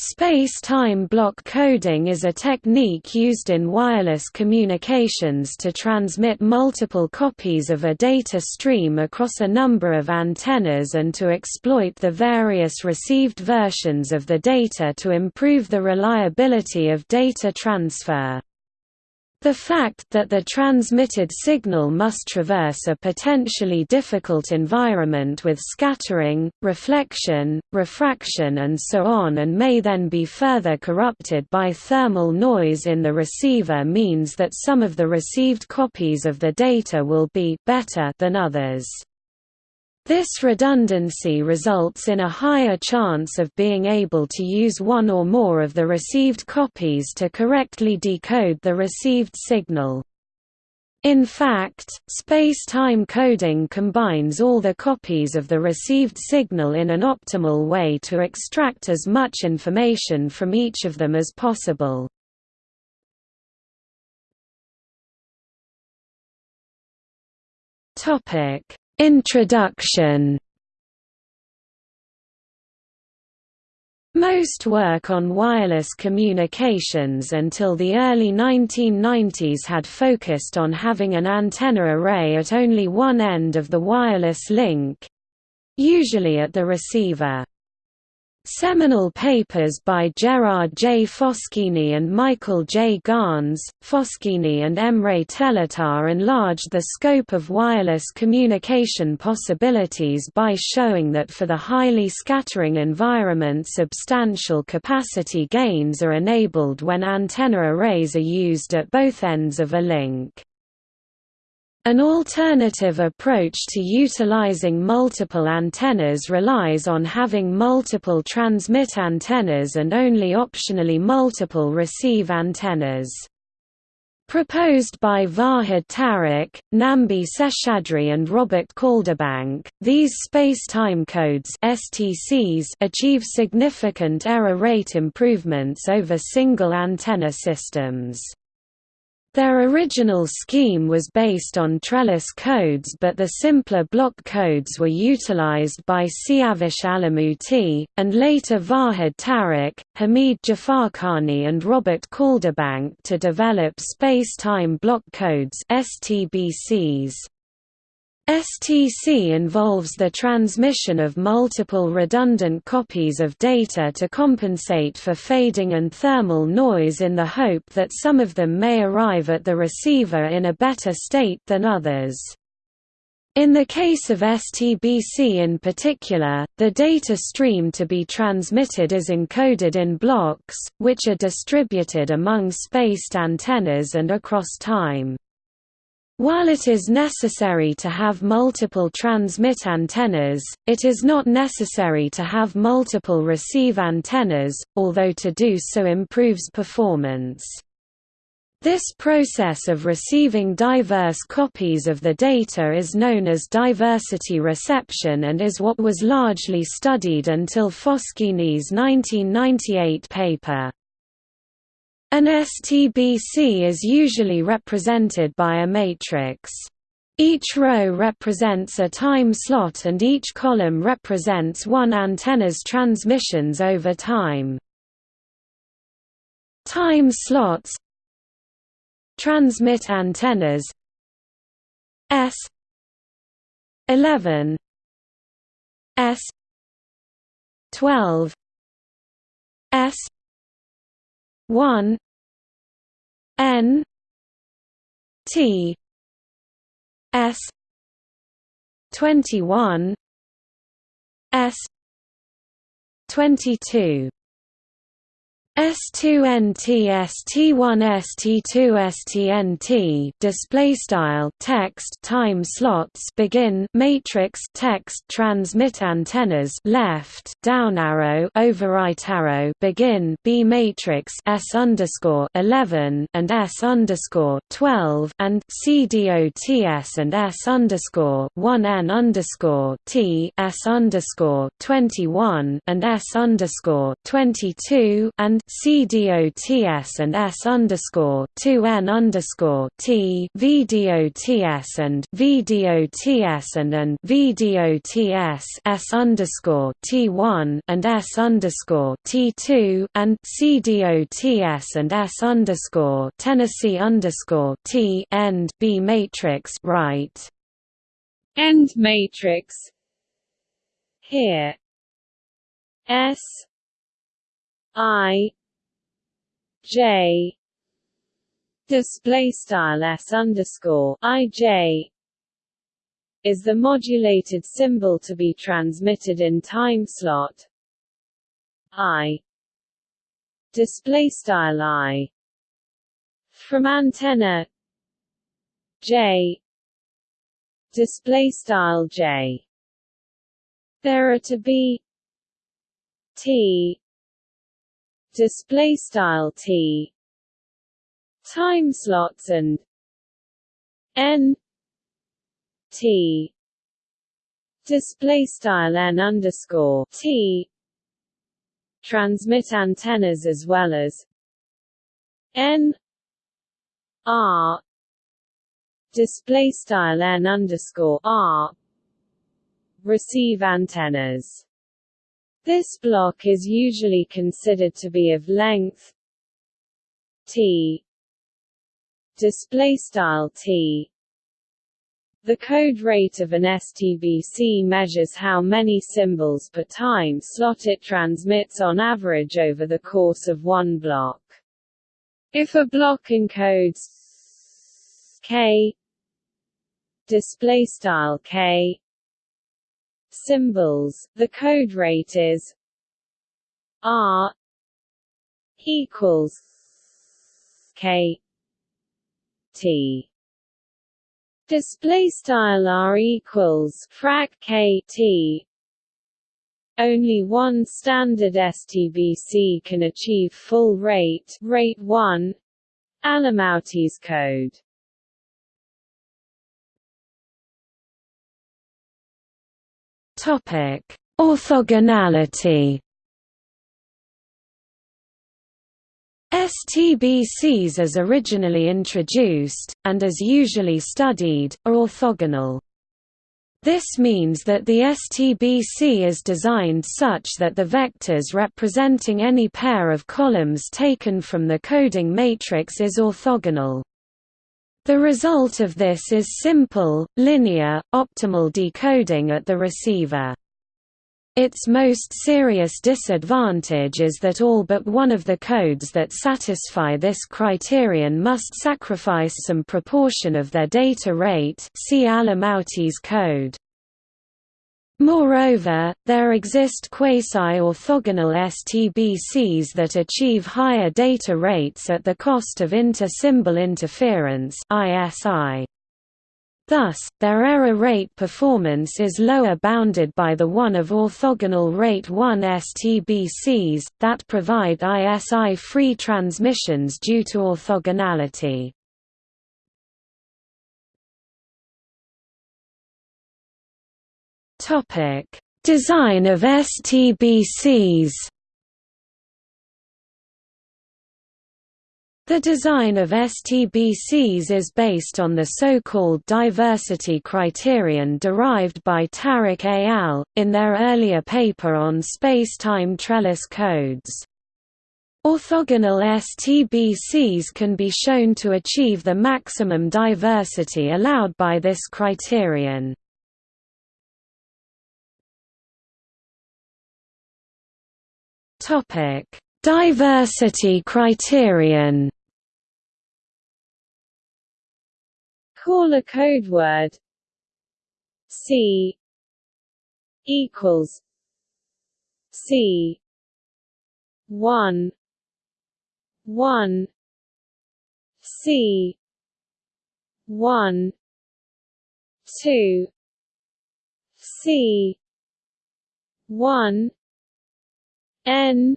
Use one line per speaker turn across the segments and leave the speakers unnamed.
Space-time block coding is a technique used in wireless communications to transmit multiple copies of a data stream across a number of antennas and to exploit the various received versions of the data to improve the reliability of data transfer. The fact that the transmitted signal must traverse a potentially difficult environment with scattering, reflection, refraction and so on and may then be further corrupted by thermal noise in the receiver means that some of the received copies of the data will be better than others. This redundancy results in a higher chance of being able to use one or more of the received copies to correctly decode the received signal. In fact, space-time coding combines all the copies of the received signal in an optimal way to extract as much information from each of them as possible. Topic Introduction Most work on wireless communications until the early 1990s had focused on having an antenna array at only one end of the wireless link—usually at the receiver. Seminal papers by Gerard J. Foschini and Michael J. Gans, Foschini and Emre Telatar enlarged the scope of wireless communication possibilities by showing that for the highly scattering environment substantial capacity gains are enabled when antenna arrays are used at both ends of a link. An alternative approach to utilizing multiple antennas relies on having multiple transmit antennas and only optionally multiple receive antennas. Proposed by Vahid Tarokh, Nambi Seshadri and Robert Calderbank, these space-time codes STCs achieve significant error rate improvements over single antenna systems. Their original scheme was based on trellis codes but the simpler block codes were utilized by Siavash Alamouti, and later Vahid Tarokh, Hamid Jafarkhani and Robert Calderbank to develop space-time block codes STBCs. STC involves the transmission of multiple redundant copies of data to compensate for fading and thermal noise in the hope that some of them may arrive at the receiver in a better state than others. In the case of STBC in particular, the data stream to be transmitted is encoded in blocks, which are distributed among spaced antennas and across time. While it is necessary to have multiple transmit antennas, it is not necessary to have multiple receive antennas, although to do so improves performance. This process of receiving diverse copies of the data is known as diversity reception and is what was largely studied until Foschini's 1998 paper. An STBC is usually represented by a matrix. Each row represents a time slot and each column represents one antenna's transmissions over time. Time slots Transmit antennas S 11 S 12 S 1 N T S twenty one S twenty two S2NT ST1 ST2 STNT display style text time slots begin matrix text transmit antennas left down arrow over right arrow begin B matrix S underscore 11 and S underscore 12 and CDOTS and S underscore 1 N underscore T S underscore 21 and S underscore 22 and CDOTS and S underscore two N underscore T VDOTS and VDOTS and and VDOTS S underscore T one and S underscore T two and CDOTS and S underscore Tennessee underscore T end B matrix right.
End matrix. Here. S. I J. Display style S underscore I J is the modulated symbol to be transmitted in time slot. I. Display style I. From antenna. J. Display style J. There are to be T display style T time slots and N T display style N underscore T transmit antennas as well as N R display style N underscore R receive antennas this block is usually considered to be of length t display style t the code rate of an STBC measures how many symbols per time slot it transmits on average over the course of one block. If a block encodes k display style k symbols, the code rate is R equals K T. Display style R equals frac K T. Only one standard STBC can achieve full rate rate 1 Alamouti's code
Topic: Orthogonality. STBCs as originally introduced, and as usually studied, are orthogonal. This means that the STBC is designed such that the vectors representing any pair of columns taken from the coding matrix is orthogonal. The result of this is simple, linear, optimal decoding at the receiver. Its most serious disadvantage is that all but one of the codes that satisfy this criterion must sacrifice some proportion of their data rate see Alamouti's code. Moreover, there exist quasi-orthogonal STBCs that achieve higher data rates at the cost of inter-symbol interference. Thus, their error rate performance is lower bounded by the one of orthogonal rate 1 STBCs, that provide ISI-free transmissions due to orthogonality. Topic: Design of STBCs. The design of STBCs is based on the so-called diversity criterion derived by Tarokh et al. in their earlier paper on space-time trellis codes. Orthogonal STBCs can be shown to achieve the maximum diversity allowed by this criterion. Topic: Diversity criterion.
Call a code word C equals C one one C one two C one N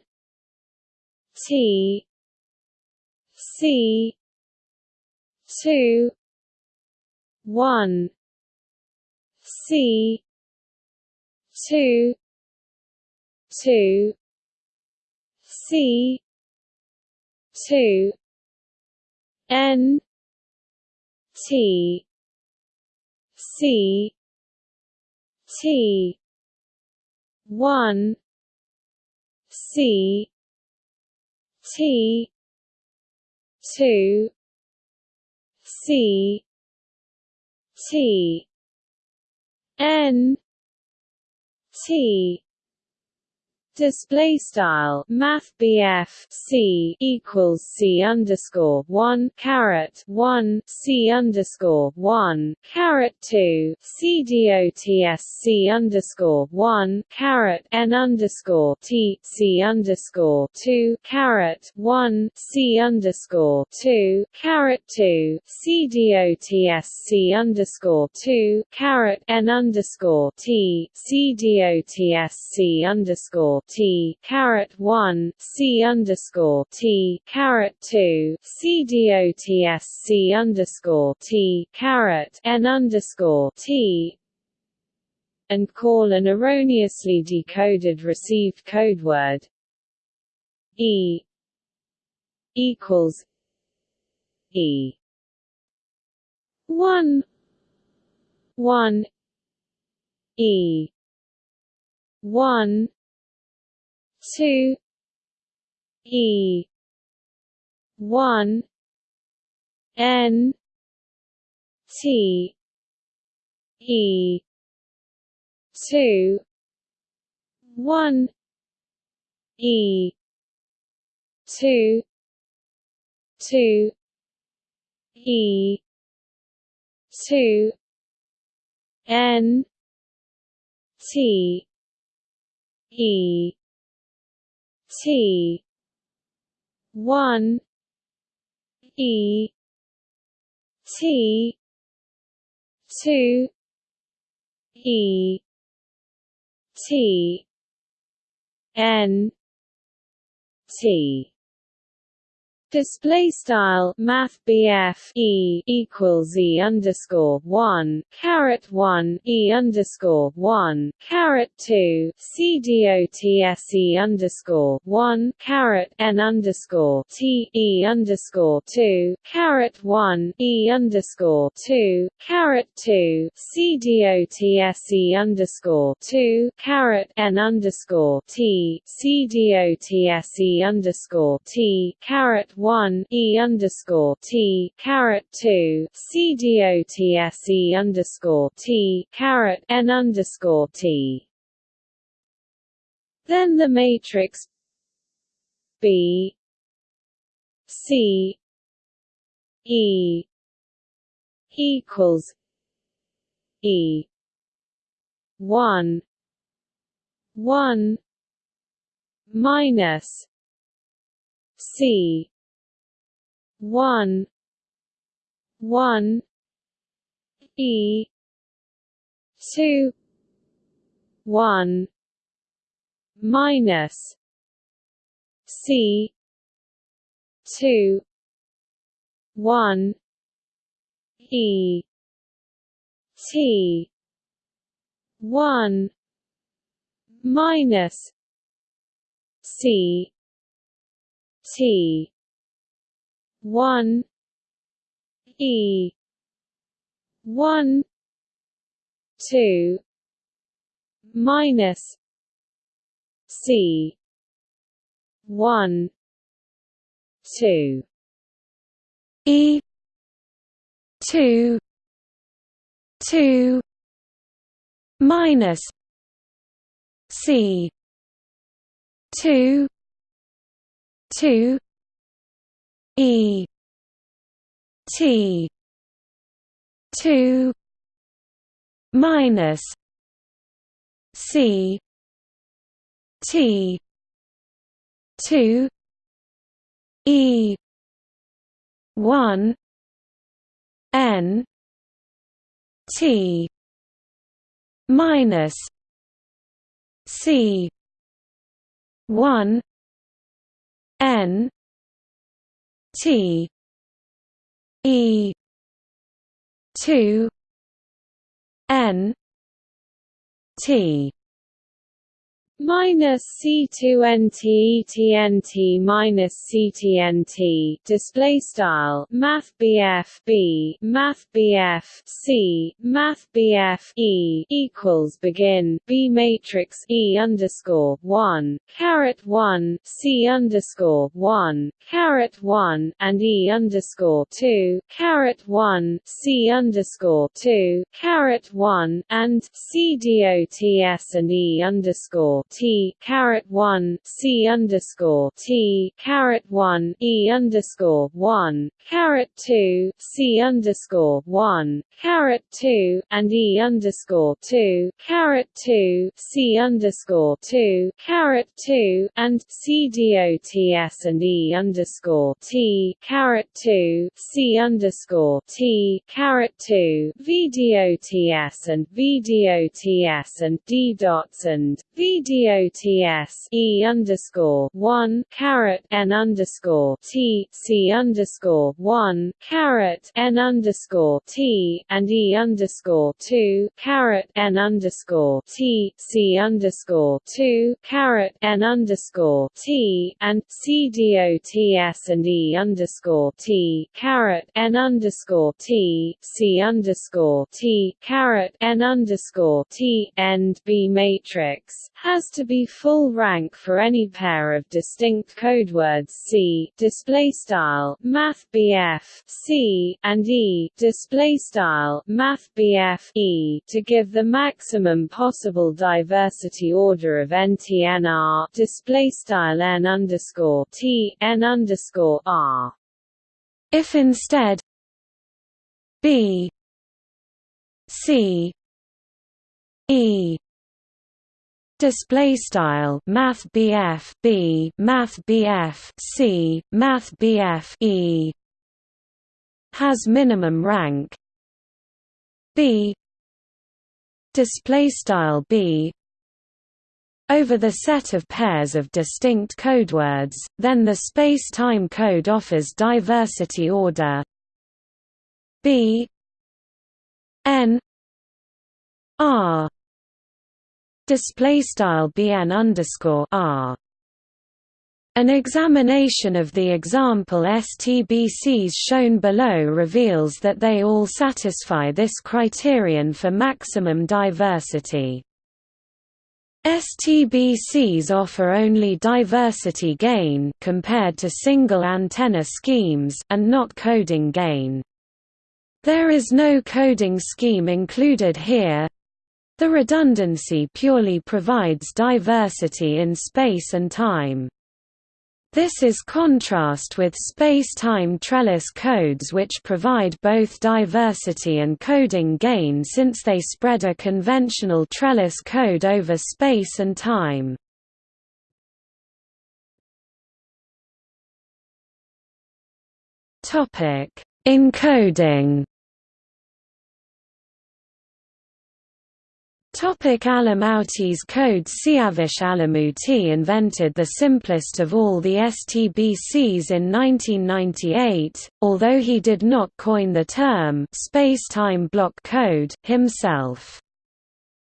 T C two one C two two C two N T C T one C T two C T N T Display style Math BF C equals C underscore one caret one C underscore one caret two C dots underscore one caret N underscore T C underscore two caret one C underscore two caret two C dots underscore two caret N underscore T C dots C T caret one C underscore T caret two C dots C underscore T caret N underscore T and call an erroneously decoded received codeword E equals E. One one E. One two E one N T E two one E two two E two N T E T. One. E. T. Two. E. T. N. T Display style Math BF E equals E underscore one caret one E underscore one caret two C dots E underscore one caret N underscore T E underscore two caret one E underscore two caret two C dots E underscore two caret N underscore T C dots E underscore T caret one E underscore T caret two C dots E underscore T caret N underscore T. Then the matrix B C E equals E one one minus C one one E two one minus C two one E T one minus C T one E one two minus C one two E two two minus C two two E T two minus C T two E one N T minus C one N T E two N T minus C2 NT minus CTNT display style Math B Math C Math E equals begin B matrix E underscore one caret one C underscore one caret one and E underscore two caret one C underscore two caret one and C dots and E underscore T caret one C underscore T caret one E underscore one caret two C underscore one caret two and E underscore two caret two C underscore two caret two and C dots and E underscore T caret two C underscore T caret two V dots and V dots and D dots and V dots E underscore one caret N underscore T C underscore one caret N underscore T and E underscore two caret N underscore T C underscore two caret N underscore T and C dots and E underscore T caret N underscore T C underscore T caret N underscore T end B matrix. Has to be full rank for any pair of distinct codewords C display style Math C and E display style Math E to give the maximum possible diversity order of NTNR display style N underscore T N underscore R.
If instead B C E display style math BF B math BF C math BF E has minimum rank. B display style B over the set of pairs of distinct codewords then the space-time code offers diversity order. B N R display style bn underscore r. An examination of the example STBCs shown below reveals that they all satisfy this criterion for maximum diversity. STBCs offer only diversity gain compared to single antenna schemes and not coding gain. There is no coding scheme included here. The redundancy purely provides diversity in space and time. This is contrast with space-time trellis codes which provide both diversity and coding gain since they spread a conventional trellis code over space and time. Encoding Topic Alamouti's code Siavash Alamouti invented the simplest of all the STBCs in 1998, although he did not coin the term space-time block code himself.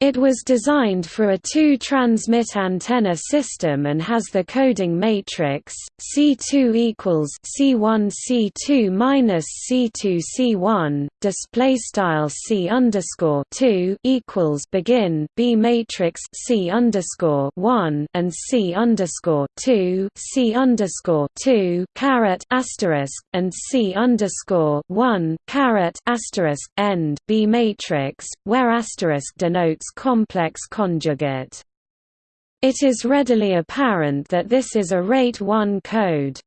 It was designed for a two-transmit antenna system and has the coding matrix C2 equals C1 C2 minus C2 C1 display style C underscore 2 equals begin B matrix C underscore 1 and C underscore 2 C underscore 2 caret asterisk and C underscore 1 caret asterisk end B matrix where asterisk denotes complex conjugate. It is readily apparent that this is a rate 1 code.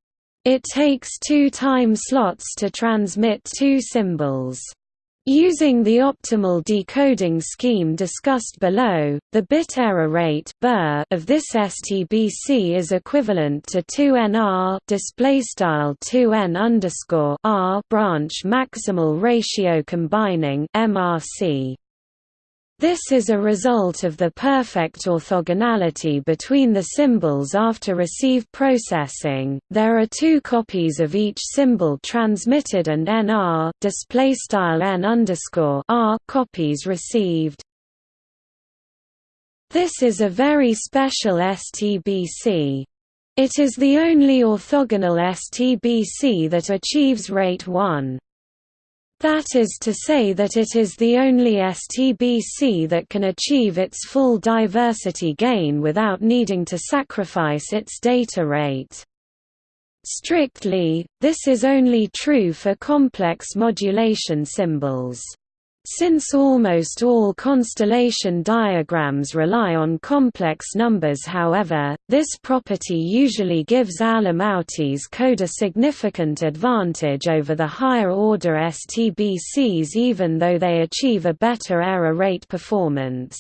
It takes two time slots to transmit two symbols. Using the optimal decoding scheme discussed below, the bit error rate of this STBC is equivalent to 2nr displaystyle 2n r branch maximal ratio combining MRC. This is a result of the perfect orthogonality between the symbols after receive processing. There are two copies of each symbol transmitted and nr display style underscore r copies received. This is a very special STBC. It is the only orthogonal STBC that achieves rate 1. That is to say that it is the only STBC that can achieve its full diversity gain without needing to sacrifice its data rate. Strictly, this is only true for complex modulation symbols. Since almost all constellation diagrams rely on complex numbers however, this property usually gives Alamouti's code a significant advantage over the higher-order STBCs even though they achieve a better error rate performance.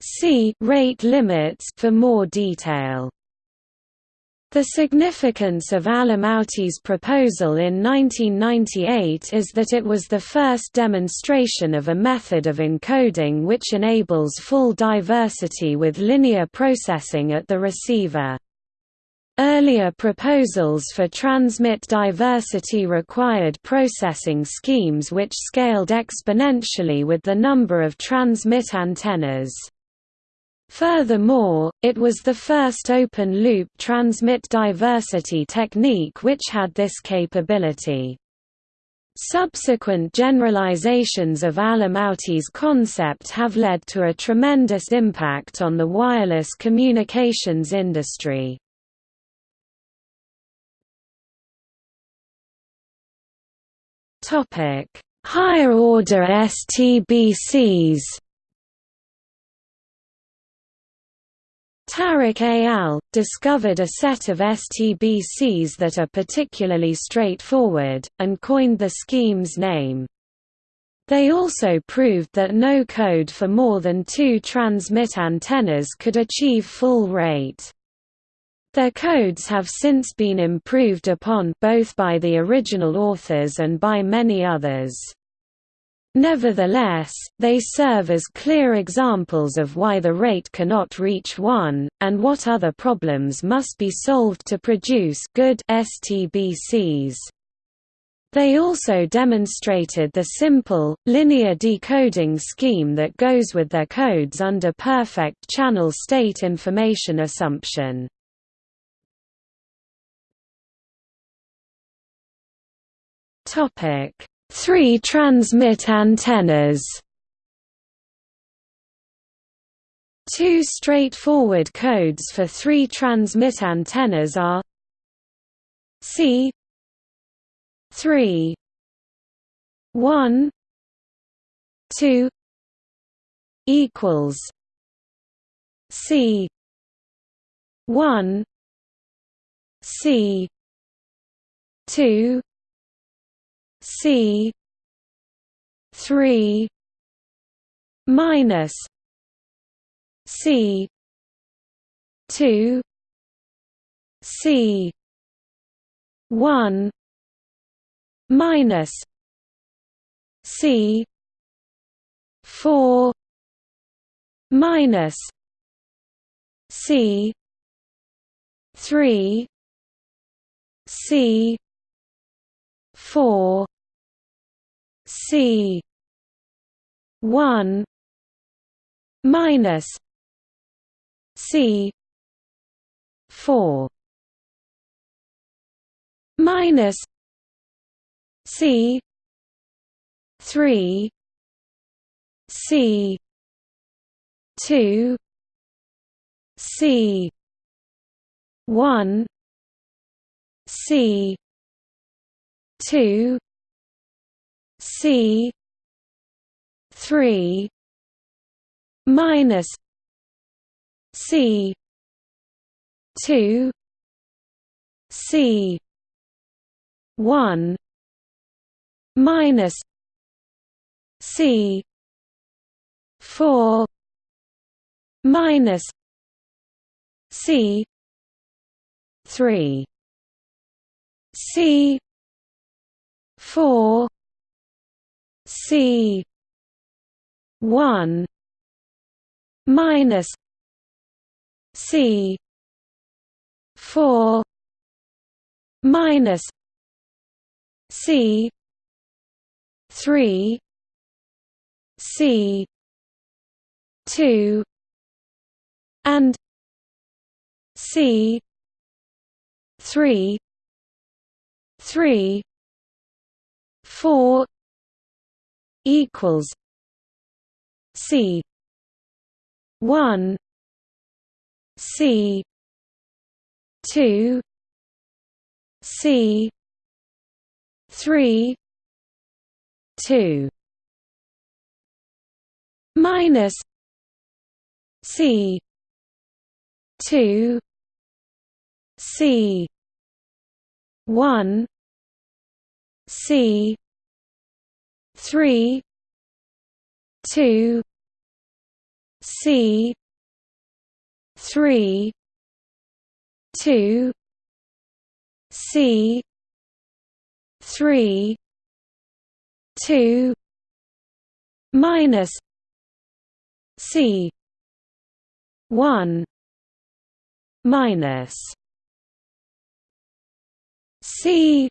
See rate limits for more detail. The significance of Alamouti's proposal in 1998 is that it was the first demonstration of a method of encoding which enables full diversity with linear processing at the receiver. Earlier proposals for transmit diversity required processing schemes which scaled exponentially with the number of transmit antennas. Furthermore, it was the first open-loop transmit diversity technique which had this capability. Subsequent generalizations of Alamouti's concept have led to a tremendous impact on the wireless communications industry. Higher order STBCs Tarokh al. discovered a set of STBCs that are particularly straightforward, and coined the scheme's name. They also proved that no code for more than two transmit antennas could achieve full rate. Their codes have since been improved upon both by the original authors and by many others. Nevertheless, they serve as clear examples of why the rate cannot reach 1, and what other problems must be solved to produce good STBCs. They also demonstrated the simple, linear decoding scheme that goes with their codes under perfect channel state information assumption. Topic Three transmit antennas. Two straightforward codes for three transmit antennas are C 3 1 2 equals C 1 C 2 C three minus C two C one minus C four minus C three C four C one minus C four minus C three C two C one C two C three minus C two C one minus C four minus C three C four C one minus C four minus C three C two and C three three four equals C one C two C three two minus C two C one C three two C three two C three two minus C one minus C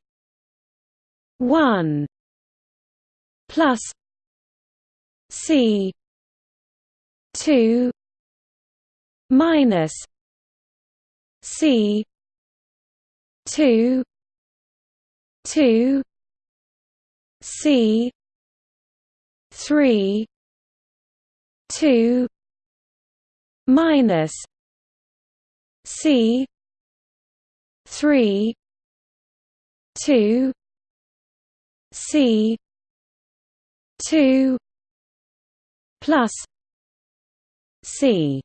one plus C two minus C two two C three two minus C three two C two plus C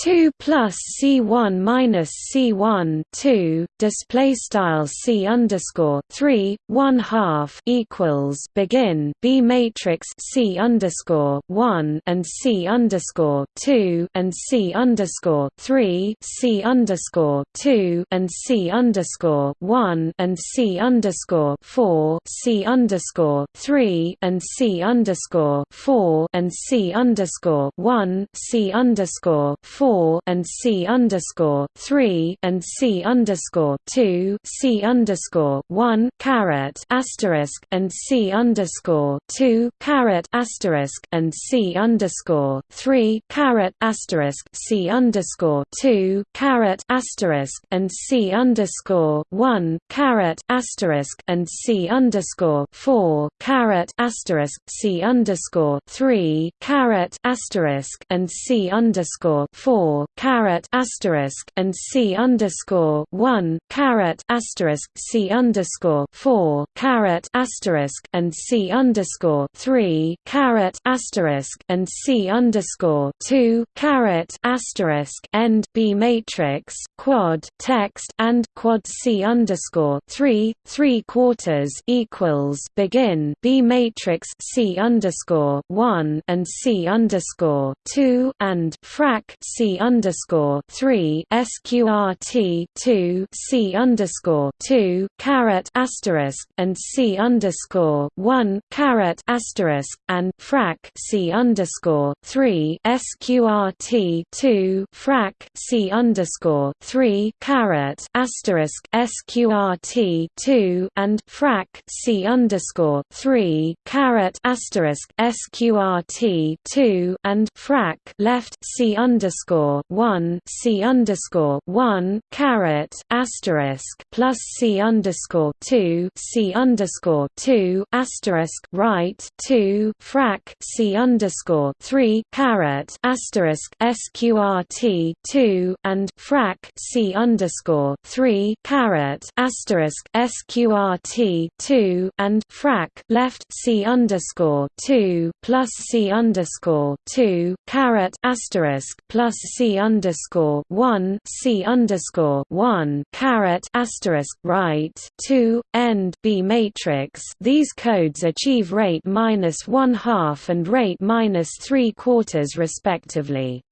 2 plus C1 minus C1 2 display style C underscore 3 1 half equals begin B matrix C underscore 1 and C underscore 2 and C underscore 3 C underscore 2 and C underscore 1 and C underscore 4 C underscore 3 and C underscore 4 and C underscore 1 C underscore 4 four and C underscore three and C underscore two C underscore one caret asterisk and C underscore two caret asterisk and C underscore three caret asterisk C underscore two caret asterisk and C underscore one caret asterisk and C underscore four caret asterisk C underscore three caret asterisk and C underscore four four caret asterisk and C underscore one caret asterisk C underscore four caret asterisk and C underscore three caret asterisk and C underscore two caret asterisk end B matrix quad text and quad C underscore three three quarters equals begin B matrix C underscore one and C underscore two and frac C C underscore three SQRT two C underscore two caret asterisk and C underscore one caret asterisk and frac C underscore three SQRT two frac C underscore three caret asterisk SQRT two and frac C underscore three caret asterisk SQRT two and frac left C underscore underscore one C underscore one caret asterisk plus C underscore two C underscore two asterisk right two frac C underscore three caret asterisk SQRT two and frac C underscore three caret asterisk SQRT two and frac left C underscore two plus C underscore two caret asterisk plus C underscore one C underscore one caret asterisk right two end B matrix. These codes achieve rate minus one half and rate minus three quarters respectively.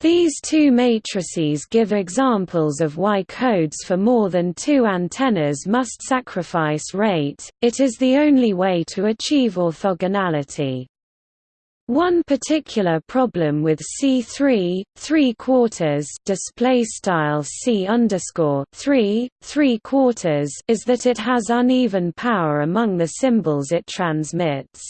These two matrices give examples of why codes for more than two antennas must sacrifice rate, it is the only way to achieve orthogonality. One particular problem with C3 three quarters display style C underscore three three quarters is that it has uneven power among the symbols it transmits.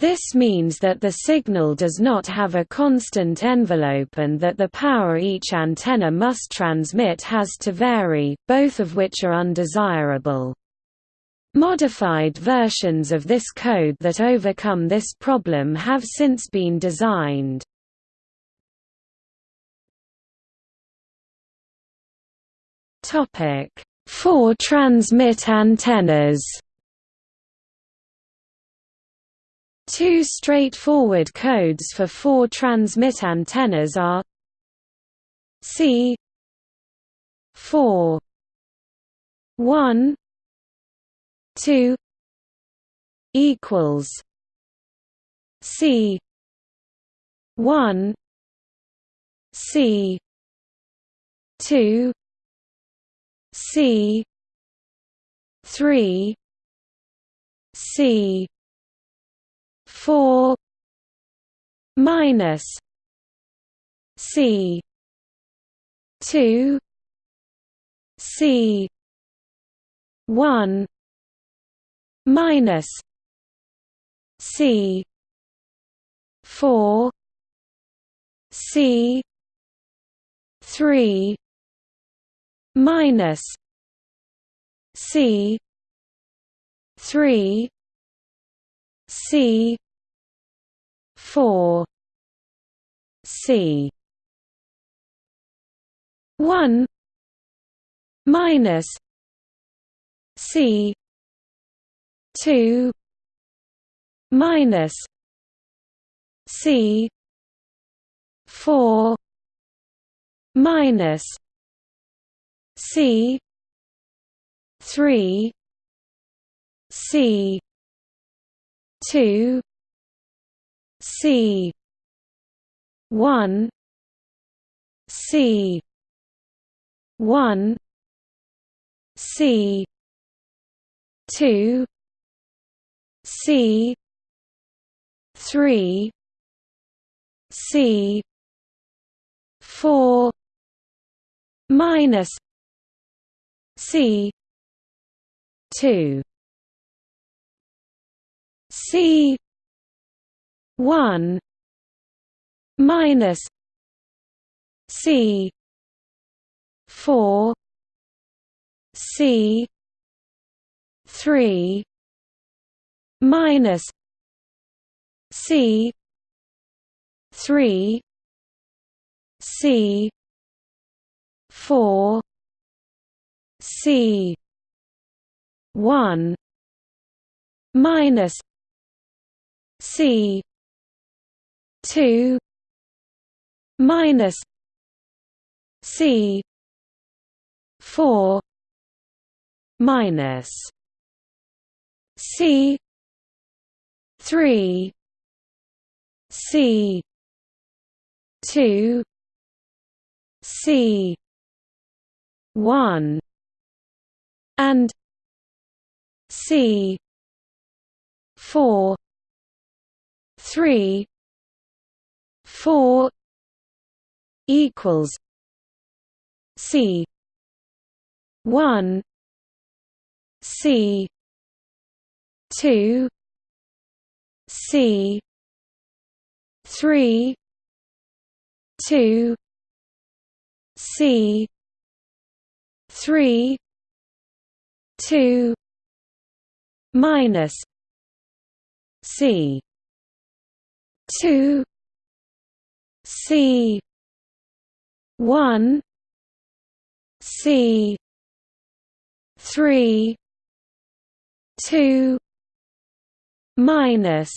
This means that the signal does not have a constant envelope and that the power each antenna must transmit has to vary, both of which are undesirable. Modified versions of this code that overcome this problem have since been designed. Topic: 4 transmit antennas. Two straightforward codes for four transmit antennas are C 4 1 2 equals C 1 C 2 C three C four minus C two C one minus C four C three minus C three C four C. one minus C two minus C four minus C three C two C one C one C two C three C four minus C two. C one minus C four C three minus C three C four C one minus C two minus C four minus C three C two C one and C four three four equals C one C two C. three. two. C. three. two. minus C. two. C. one. C. three. two minus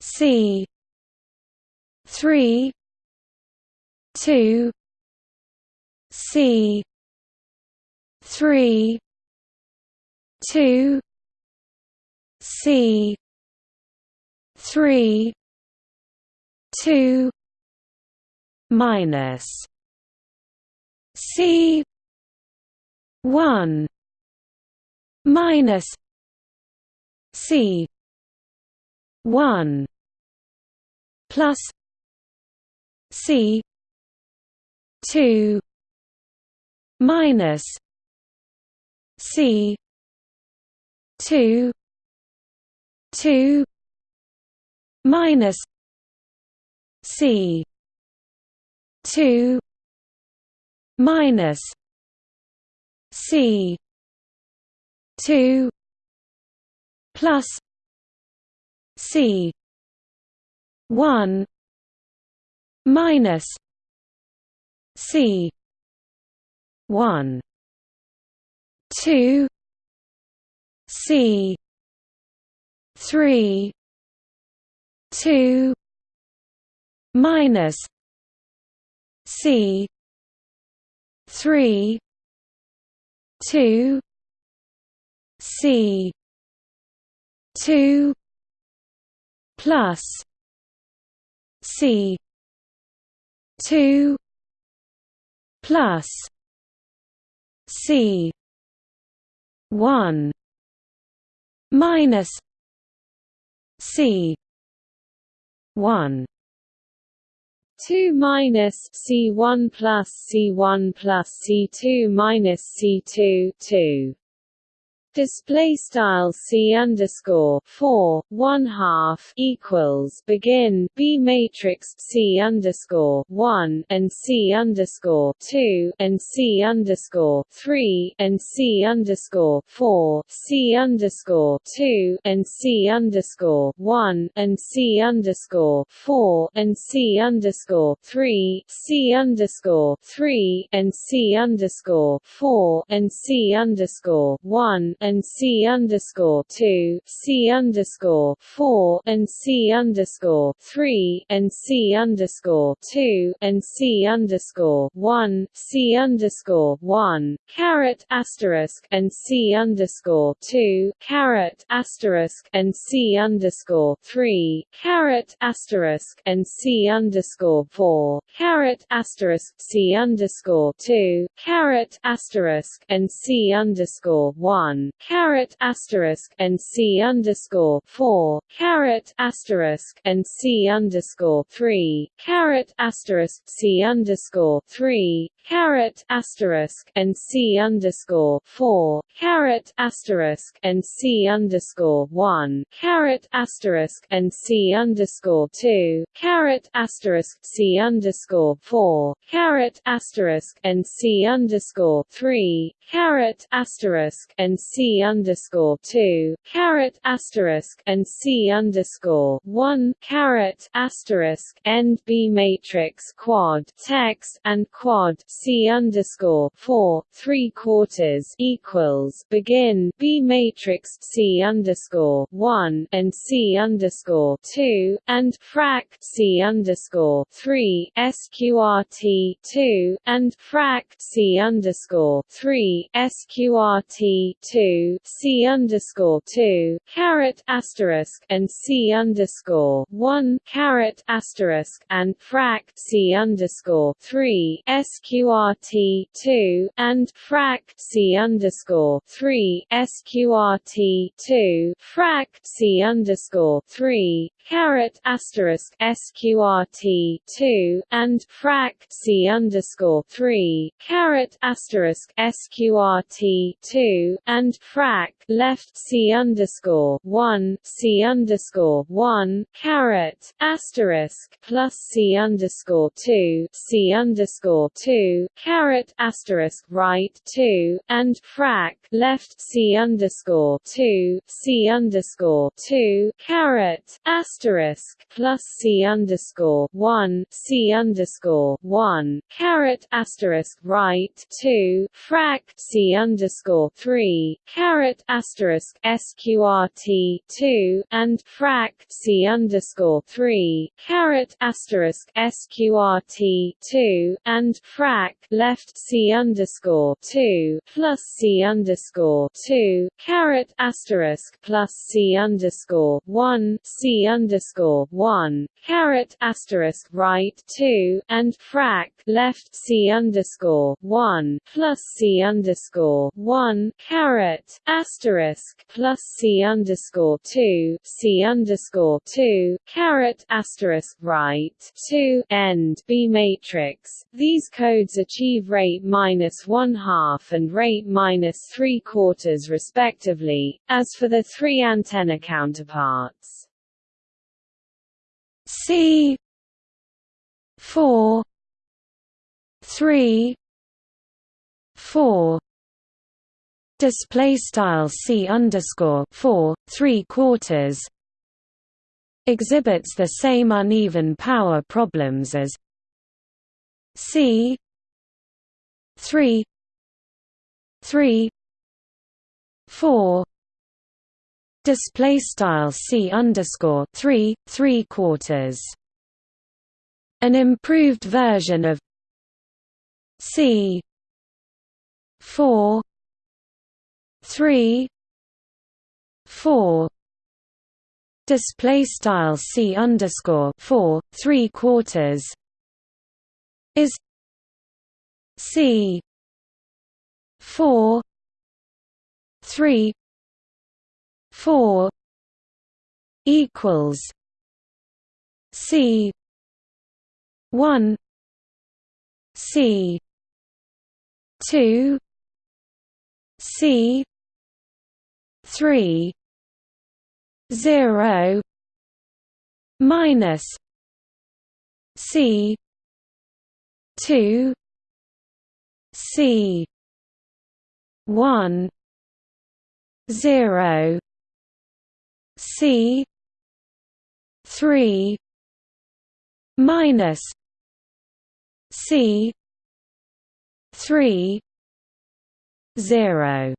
C three two C three two C three two minus C one minus C one plus C two minus C two two minus C two minus C two plus C one minus C one two C three two minus C three two C two plus C two plus C one minus C one
2 minus C1 plus C1 plus C2 minus C2 2 display style c underscore four one half equals begin b matrix c underscore one and c underscore two and c underscore three and c underscore four c underscore two and c underscore one and c underscore four and c underscore three c underscore three and c underscore four and c underscore one and C underscore two, C underscore four, and C underscore three, and C underscore two, and C underscore one, C underscore one, caret asterisk, and C underscore two, caret asterisk, and C underscore three, caret asterisk, and C underscore four, caret asterisk, C underscore two, caret asterisk, and C underscore one, caret asterisk and C underscore four caret asterisk and C underscore three caret asterisk C underscore three caret asterisk and C underscore four caret asterisk and C underscore one caret asterisk and C underscore two caret asterisk C underscore four caret asterisk and C underscore three caret asterisk and C underscore two caret asterisk and C underscore one caret asterisk end B matrix quad text and quad C underscore four three quarters equals begin B matrix C underscore one and C underscore two and frac C underscore three SQRT two and frac C underscore three SQRT two C underscore two caret asterisk and C underscore one caret asterisk and frac C underscore three SQRT two and frac C underscore three SQRT two frac C underscore three caret asterisk sqrt two and frac c underscore three caret asterisk sqrt two and frac left c underscore one c underscore one caret asterisk plus c underscore two c underscore two caret asterisk right two and frac left c underscore two c underscore two caret asterisk plus C underscore one C underscore one caret asterisk right two frac C underscore three caret asterisk SQRT two and frac C underscore three caret asterisk SQRT two and frac left C underscore two plus C underscore two caret asterisk plus C underscore one C underscore underscore one caret asterisk right two and frac left C underscore one plus C underscore one caret asterisk plus C underscore two C underscore two caret asterisk right two end B matrix. These codes achieve rate minus one half and rate minus three quarters respectively, as for the three antenna counterparts.
C four three four display style C underscore four three quarters. Exhibits the same uneven power problems as C three three four. Display style C underscore three three quarters. An improved version of C four three four display style C underscore four three quarters is C four three four equals C one C two C three zero minus C two C one zero C three minus C three zero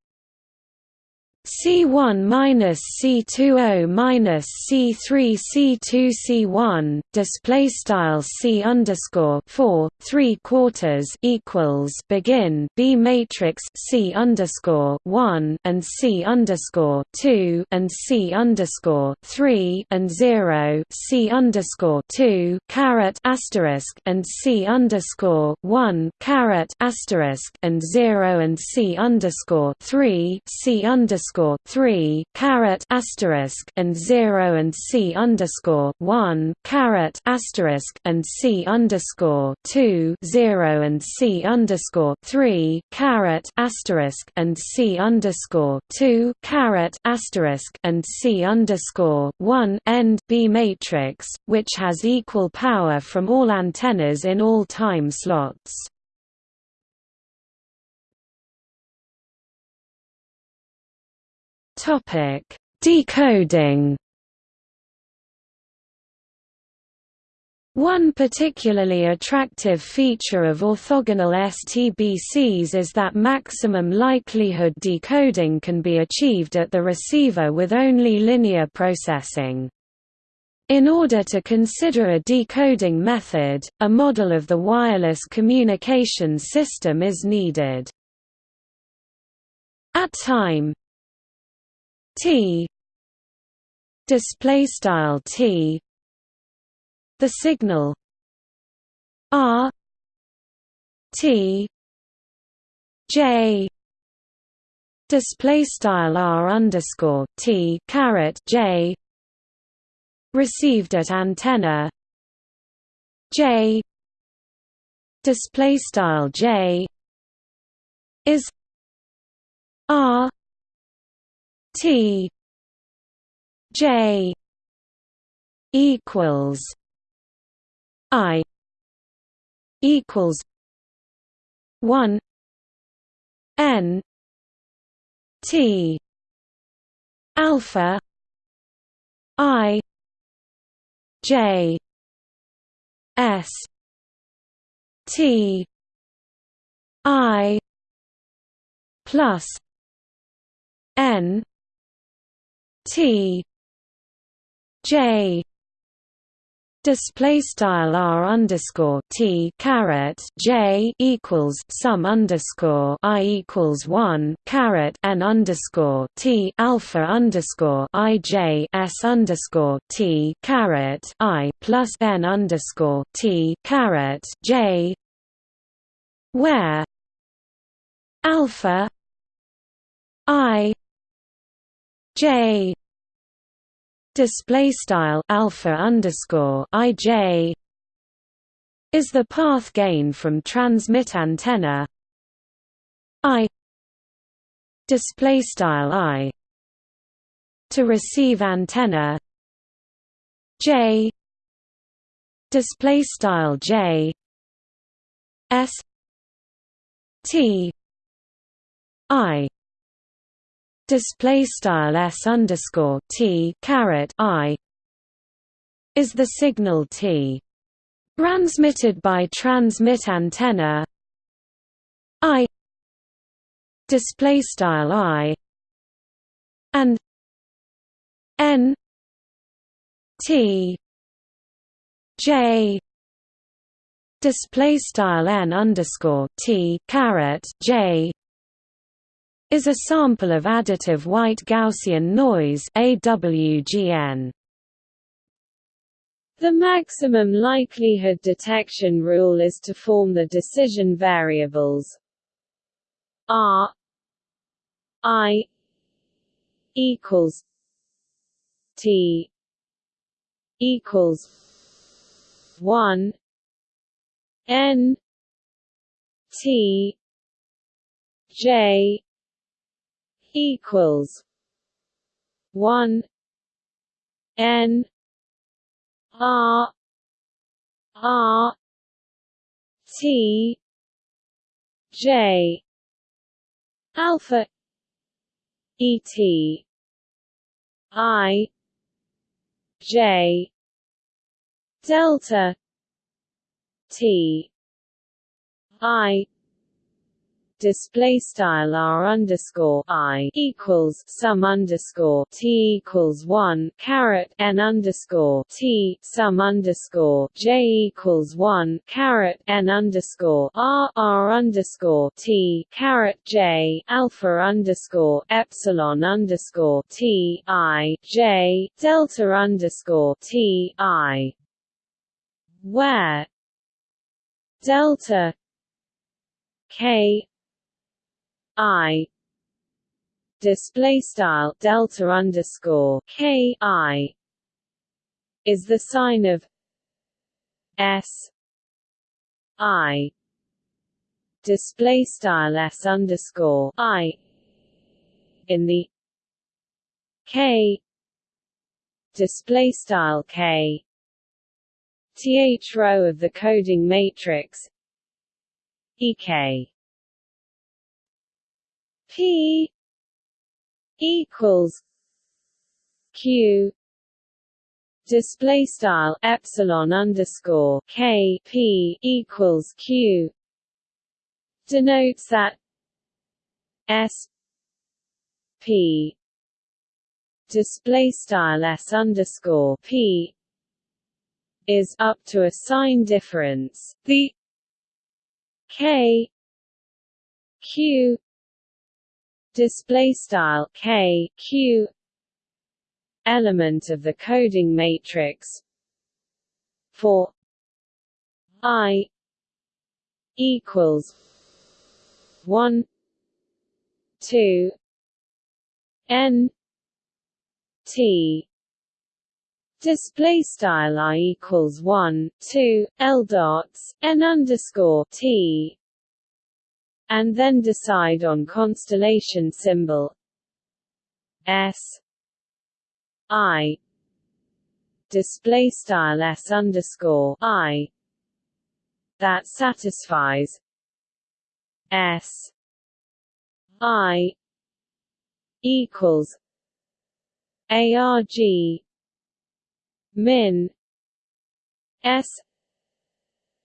C1 minus C20 minus C3 C2 C1 display style C underscore 4 3 quarters equals begin B matrix C underscore 1 and C underscore 2 and C underscore 3 and 0 C underscore 2 caret asterisk and C underscore 1 caret asterisk and 0 and C underscore 3 C underscore underscore three caret asterisk and zero and C underscore one caret asterisk and C underscore two zero and C underscore three caret asterisk and C underscore two caret asterisk and C underscore one end B matrix, which has equal power from all antennas in all time slots. Topic: Decoding. One particularly attractive feature of orthogonal STBCs is that maximum likelihood decoding can be achieved at the receiver with only linear processing. In order to consider a decoding method, a model of the wireless communications system is needed. At time T. Display style T. The signal. R. T. J. Display style R underscore T caret J. Received at antenna. J. Display style J. Is R T J equals I equals one N T alpha I J S T I plus N T J display style r underscore t caret j equals sum underscore i equals one caret n underscore t alpha underscore i j s underscore t caret i plus n underscore t caret j where alpha i j. Display style alpha underscore ij is the path gain from transmit antenna. I display style i to receive antenna. J display style j s t i display style s underscore t caret i is the signal t transmitted by transmit antenna i display style i and n t j display style n underscore t caret j is a sample of additive white Gaussian noise AWGN.
The maximum likelihood detection rule is to form the decision variables R I equals T equals one N T J equals one N R R T J alpha et i j delta t i display style r underscore i equals sum underscore t equals one caret n underscore t sum underscore j equals one caret n underscore r r underscore t caret j alpha underscore epsilon underscore t i j delta underscore t i. Where? Delta k I display style delta underscore K I is the sign of S I display style S underscore I in the K display style K th row of the coding matrix EK P equals Q display style epsilon underscore K P equals Q denotes that S P display style S underscore P is up to a sign difference. The K Q display style k q element of the coding matrix for i equals 1 2 n t. Display style i equals 1 2 l dots n underscore t and then decide on constellation symbol S I display style S underscore I that satisfies S I equals ARG min S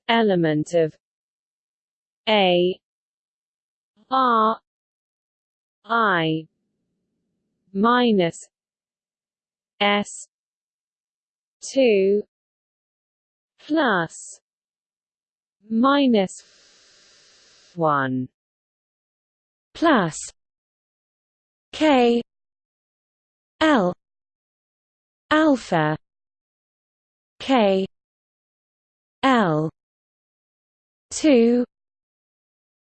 element of A R I minus S two plus minus one
plus K L alpha K L two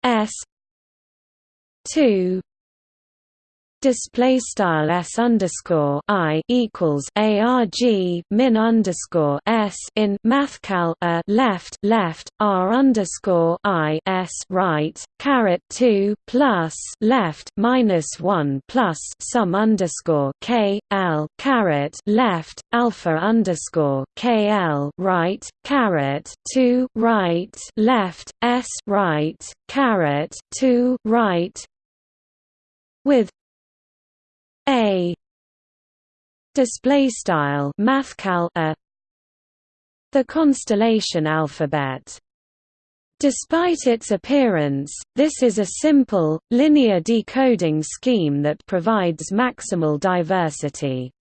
S two. Display style s underscore i equals arg min underscore s in mathcal a left left r underscore i s right caret two plus left minus one plus sum underscore k l caret left alpha underscore k l right caret two right left s right caret two right with a display style mathcal a the constellation alphabet Despite its appearance, this is a simple, linear decoding scheme that provides maximal diversity.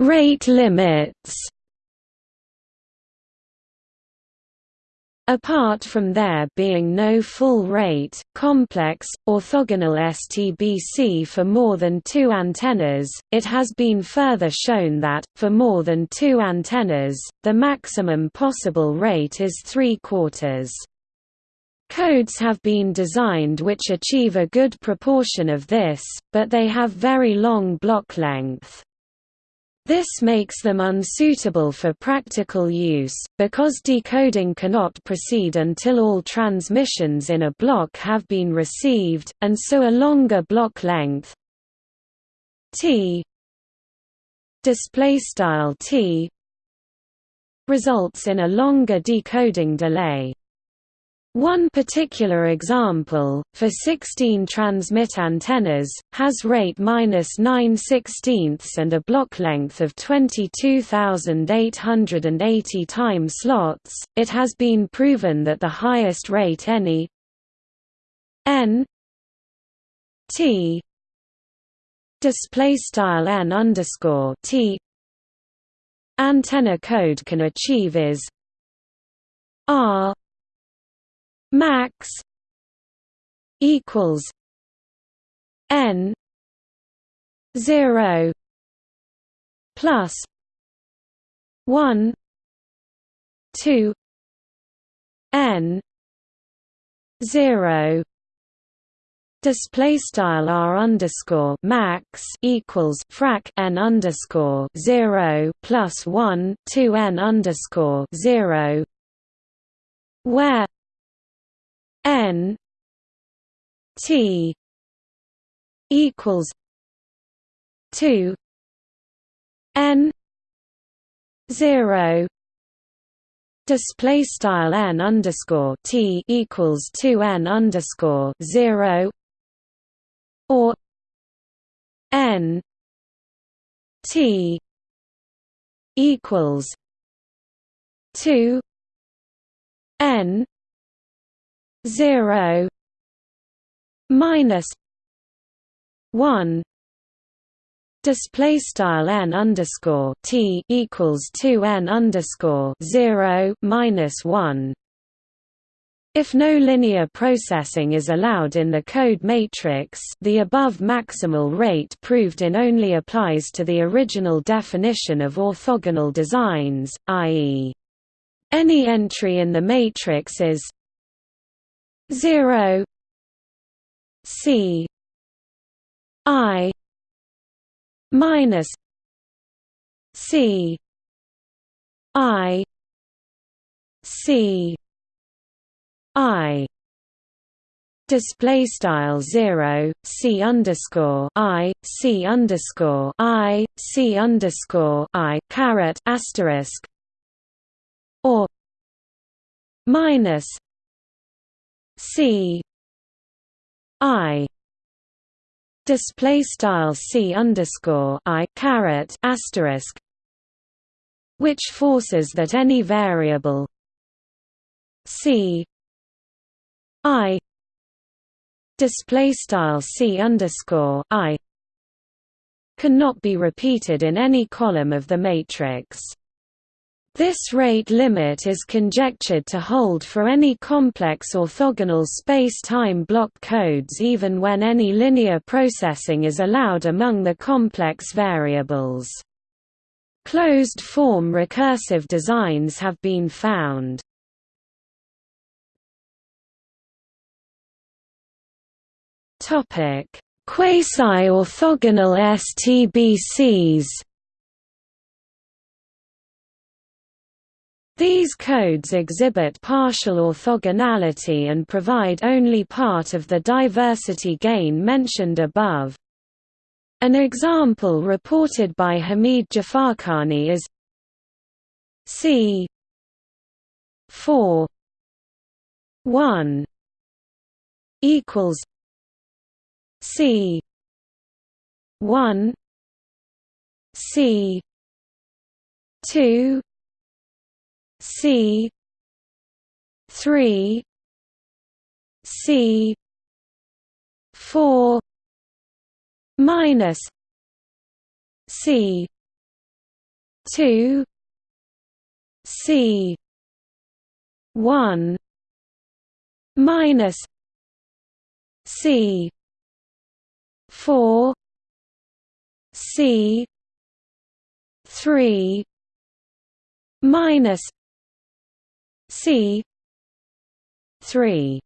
Rate limits Apart from there being no full rate, complex, orthogonal STBC for more than two antennas, it has been further shown that, for more than two antennas, the maximum possible rate is three quarters. Codes have been designed which achieve a good proportion of this, but they have very long block length. This makes them unsuitable for practical use, because decoding cannot proceed until all transmissions in a block have been received, and so a longer block length. T. T. results in a longer decoding delay. One particular example, for 16 transmit antennas, has rate minus 9 sixteenths and a block length of 22,880 time slots. It has been proven that the highest rate any n t display style n underscore t antenna code can achieve is r max equals n 0 plus 1 2 n 0 display style r underscore max equals frac n underscore 0 plus 1 2 n underscore 0 where N T equals two N zero display style n underscore t equals two n underscore zero or n t equals two n 0 minus 1 display style n underscore t equals 2 n underscore 0 minus 1 if no linear processing is allowed in the code matrix the above maximal rate proved in only applies to the original definition of orthogonal designs, i.e. any entry in the matrix is 0 C I minus C I C I. Display style 0 c underscore i c underscore i c underscore i caret asterisk or minus C I display style C underscore I caret asterisk which forces that any variable C I display style C underscore I cannot be repeated in any column of the matrix. This rate limit is conjectured to hold for any complex orthogonal space-time block codes even when any linear processing is allowed among the complex variables. Closed-form recursive designs have been found. Quasi-orthogonal STBCs These codes exhibit partial orthogonality and provide only part of the diversity gain mentioned above. An example reported by Hamid Jafarkhani is C 4 1 equals C 1 C 2 C three C four minus C two C one minus C four C three minus C. three.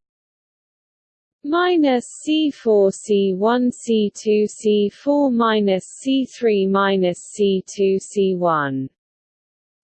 Minus C4 C1 C2 C4 minus C3 minus C2 C1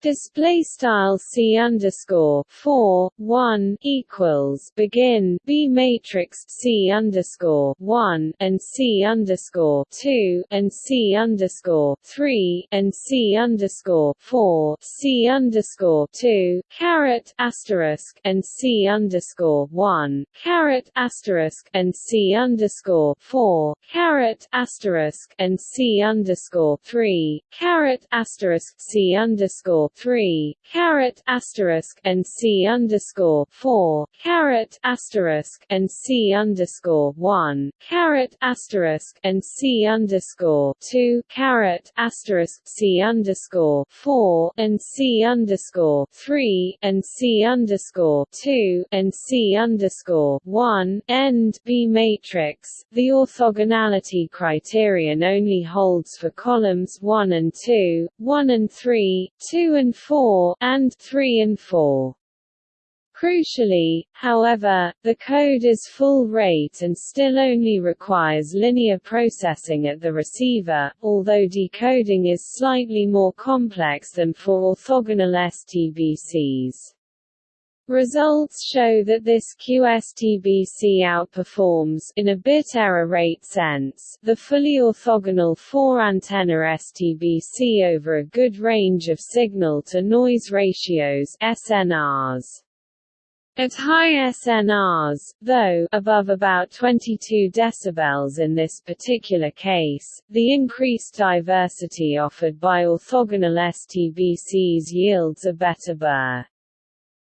display style c underscore four one equals begin b matrix c underscore one and c underscore two and c underscore three and c underscore four c underscore two caret asterisk and c underscore one caret asterisk and c underscore four caret asterisk and c underscore three caret asterisk c underscore three caret asterisk and C underscore four caret asterisk and C underscore one caret asterisk and C underscore two caret asterisk C underscore four and C underscore three and C underscore two and C underscore one end B matrix. The orthogonality criterion only holds for columns one and two, one and three, two and 4, and 3 and 4. Crucially, however, the code is full rate and still only requires linear processing at the receiver, although decoding is slightly more complex than for orthogonal STBCs. Results show that this QSTBC outperforms in a bit error rate sense the fully orthogonal 4-antenna STBC over a good range of signal-to-noise ratios SNRs. At high SNRs, though above about 22 dB in this particular case, the increased diversity offered by orthogonal STBCs yields a better BER.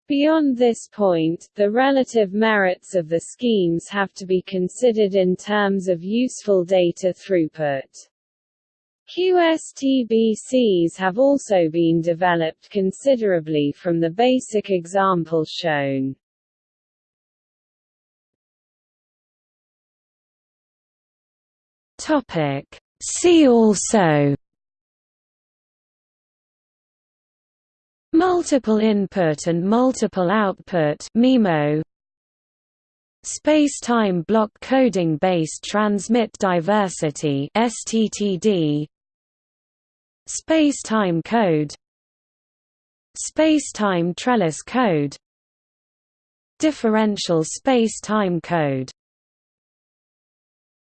Beyond this point, the relative merits of the schemes have to be considered in terms of useful data throughput. QSTBCs have also been developed considerably from the basic example shown.
See also Multiple input and multiple output MIMO. Space-time block coding based transmit diversity STTD Space-time code. Space-time trellis code. Differential space-time code